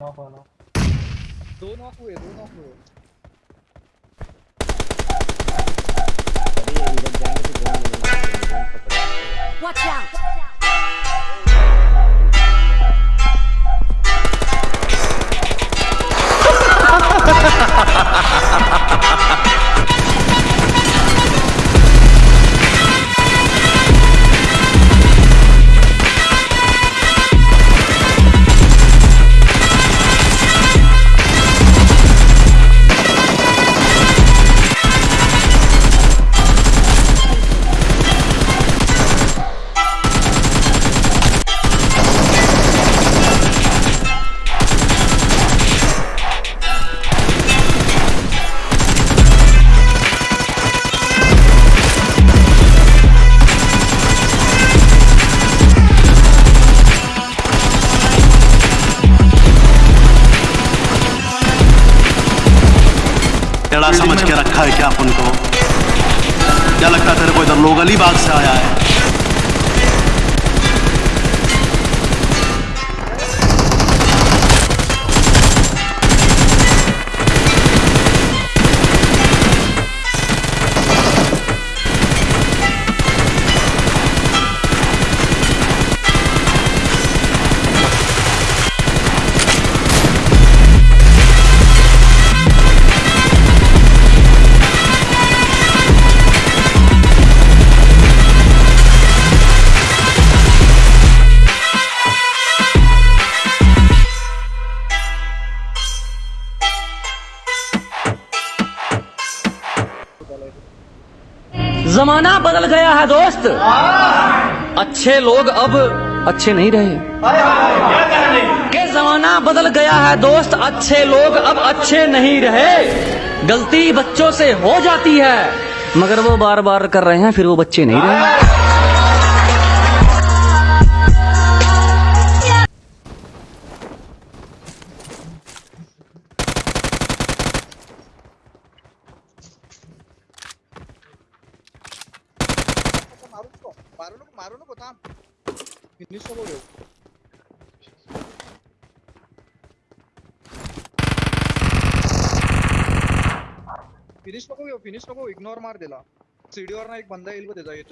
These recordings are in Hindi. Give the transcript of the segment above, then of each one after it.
नॉक वाला दो नॉक हुए दो नॉक हुए अभी इधर जाने से ड्रोन ड्रोन पकड़ा Watch out! टेढ़ा रखा है क्या अपन को? क्या लगता है तेरे को इधर लोग अलीबाग से आया है? जमाना बदल गया है दोस्त। अच्छे लोग अब अच्छे नहीं रहे। के जमाना बदल गया है दोस्त अच्छे लोग अब अच्छे नहीं रहे। गलती बच्चों से हो जाती है मगर वो बार बार कर रहे हैं फिर वो बच्चे नहीं रहे। नको Birini थांब फिनिश नको घेऊ फिनिश नको इग्नोर मार दिला सीडीवर ना एक बंदा येईल बघ त्याचा ये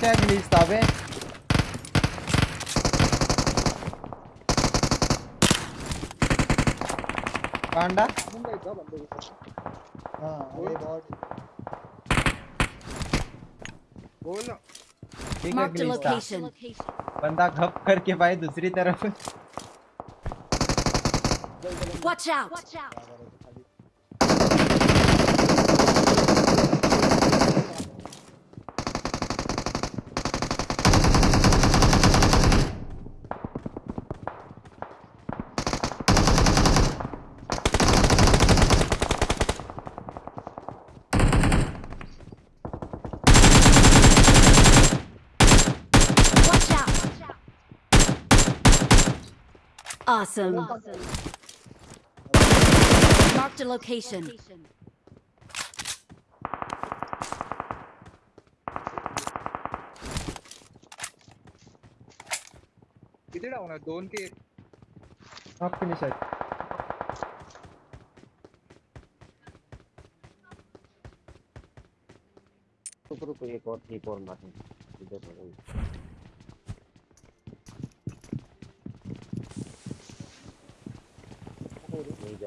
क्या ग्लिच था बे जायचं बंद। हाँ बोल। ठीक है. बंदा घप करके भाई दूसरी तरफ़। Watch out! Watch out! Awesome. awesome. Marked a location. किती डाऊन आहे दोन के? नॉक फिनिश है रुको रुको एक और एक और मारने इधर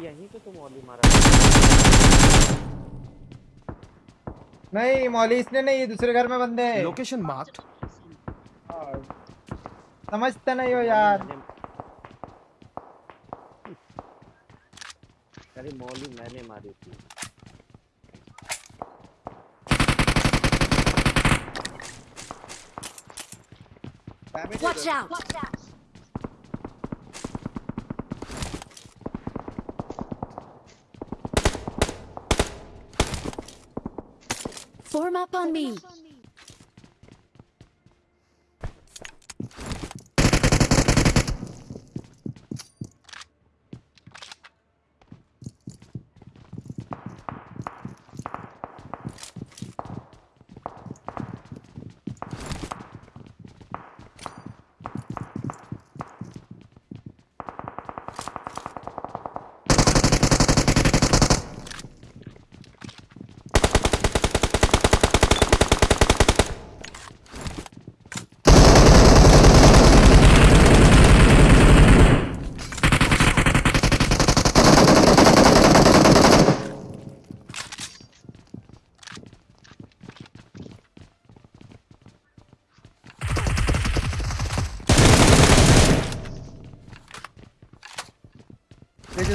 तुम ओली मारा नहीं मौली इसने नहीं ये दूसरे घर में बंदे हैं। Location marked. हाँ, समझते नहीं हो यार। अरे मौली मैंने मारी थी। Damage Watch out! Form up on me.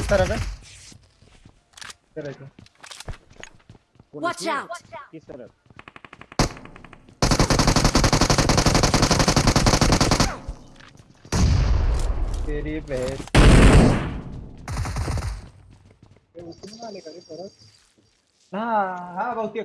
किस तरफ़ है इधर कौन Watch किस तरफ़ तेरी परत हाँ हाँ बहुत ही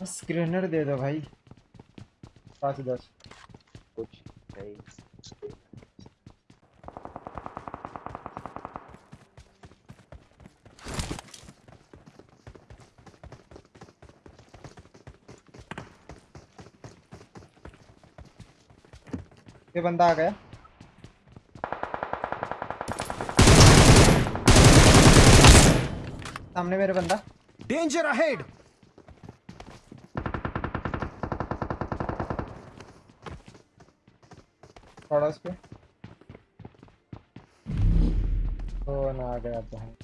बस ग्रेनेड दे दो भाई पाँच दस कुछ है ही। ये बंदा आ गया सामने मेरे बंदा Danger ahead. थोड़ा उस पर तो ना आ गया जहाँ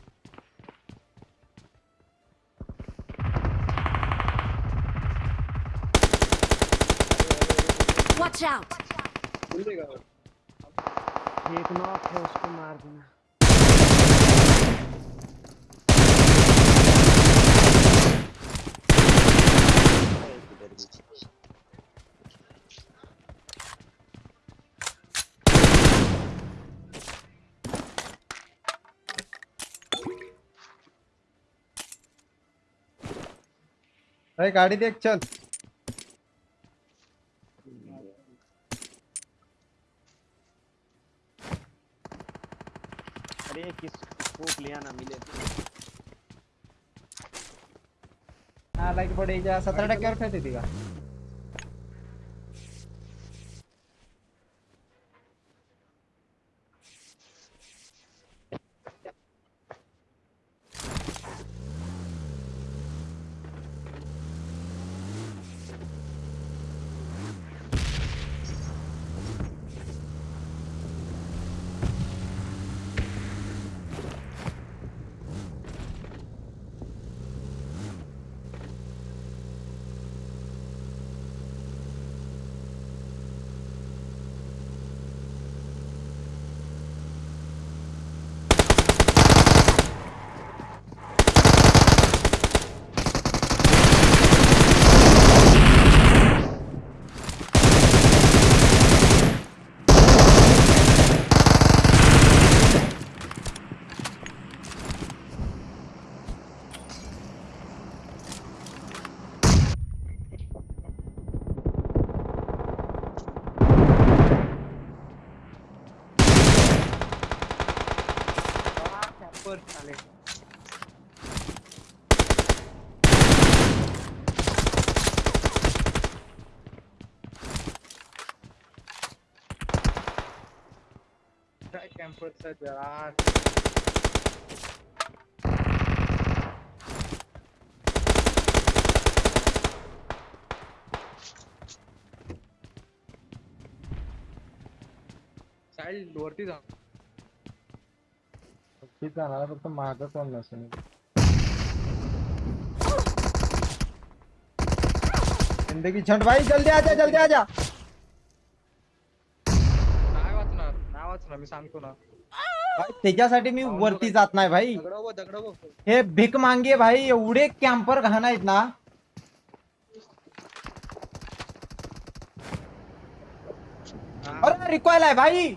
Watch out! Watch out! ये नॉक है उसको मार देना भाई गाड़ी देख चल। अरे किस फूक लिया ना मिले हाँ लाइक बड़े जा सत्रह टक्के और फेंक देगा। What's वरती जा फक्त मागं कोण नसेल ज़िंदगी छंट भाई जल्दी आजा जल्दी आजा नाही वाचणार नाही वाचणार मी सांगतो ना त्याच्यासाठी मी वरती जात नाही भाई. हे भीक मांगे भाई एवढे कॅम्पर घाण आहेत ना. अरे रिकॉयल आहे भाई.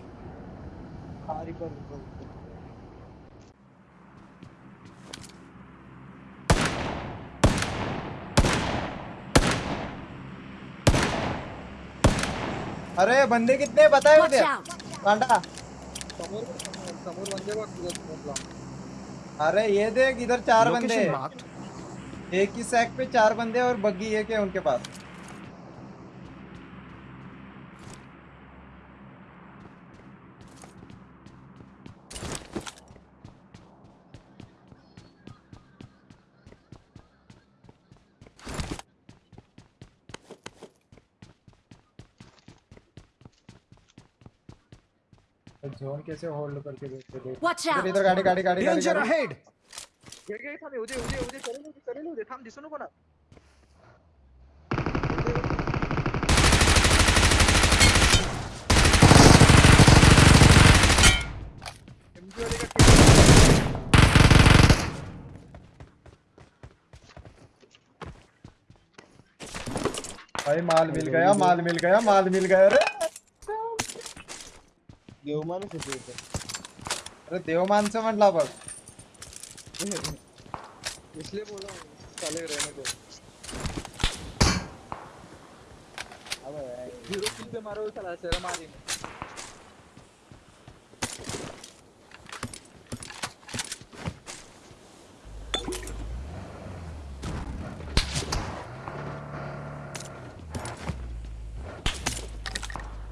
अरे बंदे कितने बताए मुझे! कांडा समोर बंदे बघ तुझ्या समोरला अरे ये देख इधर चार बंदे. एक ही सैक पे चार बंदे और बग्गी एक है उनके पास. जोन कैसे होल्ड करके देखते देख Watch इधर इधर गाड़ी गाड़ी गाड़ी गाड़ी गाड़ी। घे घे थांब दे येऊ दे करेल दे करेल येऊ थांब दिसू नको ना वाले का भाई माल मिल गया माल मिल गया माल मिल गया अरे देव माणूस होते. अरे देव माणसं म्हटला बघ. इसलिए बोला साले रहने दो अबे ज़ीरो किल पे मारो चला शर्म आ रही है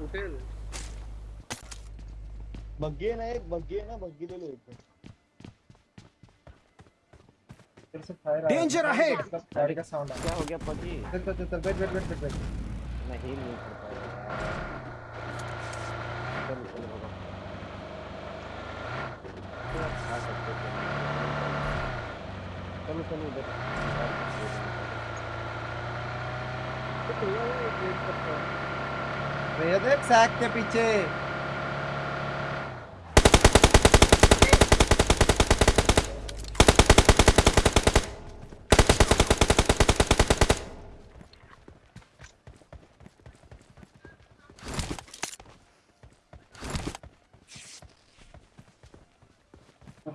उठेल बग्गी आहे ना एक बग्गी आहे ना बग्गी फिर से फायर डेंजर अहेड गाड़ी का साउंड आ क्या हो गया पति? चल चल चल बैठ बैठ बैठ बैठ मैं हील नहीं कर पाया चल चल सकते थे। चलो चलो इधर। तो वो वेट करता है ये देख सैक के पीछे।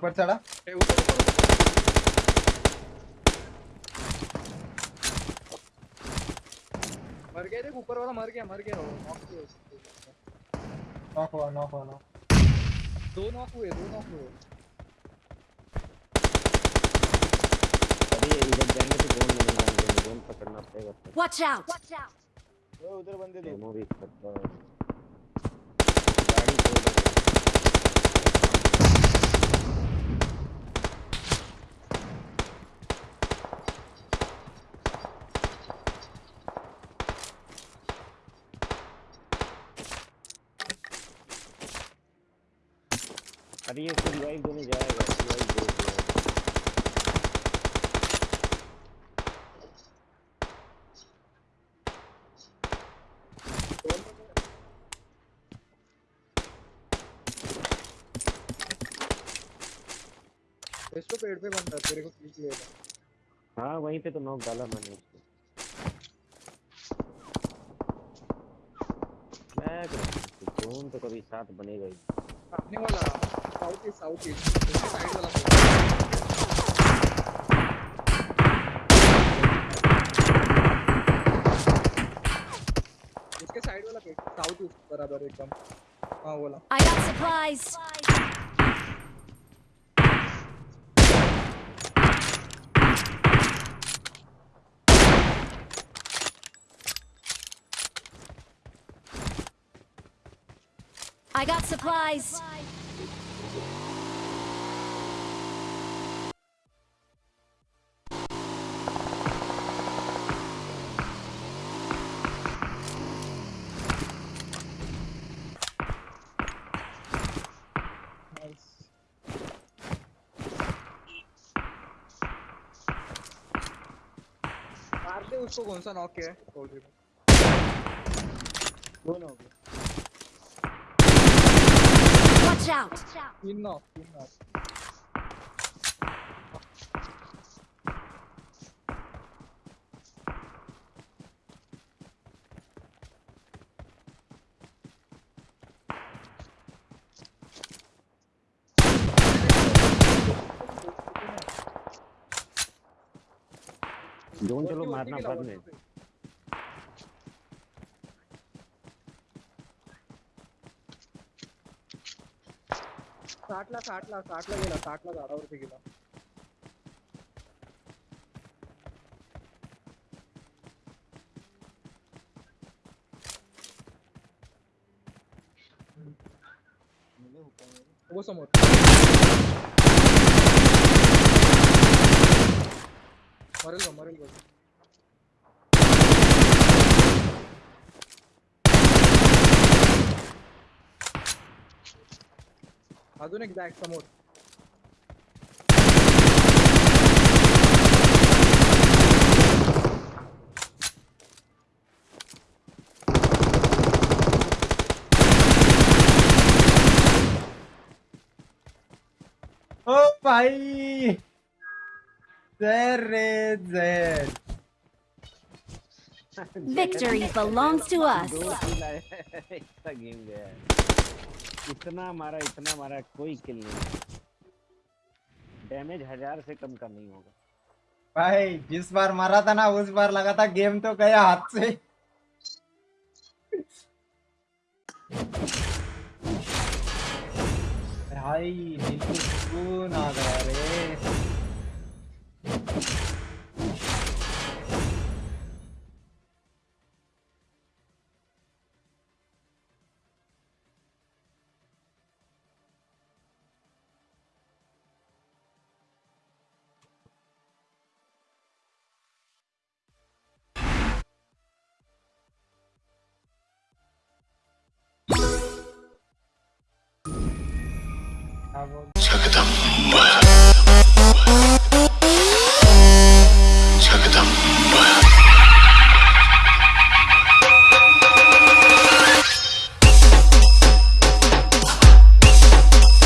ऊपर चढ़ा। मर गया देख ऊपर वाला मर गया मर गया। नॉक हुआ नॉक हुआ नॉक दो नॉक हुए दो नॉक हुए। अरे इधर जाएँगे तो जोन नहीं जाएँगे जोन पकड़ना पड़ेगा। फिर Watch out! ओ उधर बंदे दो। भी करता है। अरे ये रिवाइव देने जाएगा रिवाइव दे इसको पेड़ पे बंदा तेरे को पीछ लेगा। हाँ वहीं पे तो नॉक डाला मैंने उसको। मैं जोन तो कभी साथ बनेगा ही। सामने वाला। साउथ ईस्ट साउथ ईस्ट उसके साइड वाला पेड़। उसके साइड वाला पेड़ साउथ ईस्ट बराबर एकदम हाँ बोला I got supplies! I got supplies! उसको कौन सा नॉक किया है soldier को? दोनों हो गए Watch out! तीन नॉक तीन नॉक जोन चलो मारना बाद में साठला साठला साठला गेला साठला झाडावरती गेला वो समोर। मरेल बघ अजून एक बॅग समोर ओ भाई। Victory belongs to us. इतना गेम गया इतना मारा इतना मारा कोई किल नहीं डैमेज हज़ार से कम का नहीं होगा। भाई जिस बार मारा था ना उस बार लगा था गेम तो गया हाथ से। भाई दिल को सुकून आ गया रे। Chakadamba.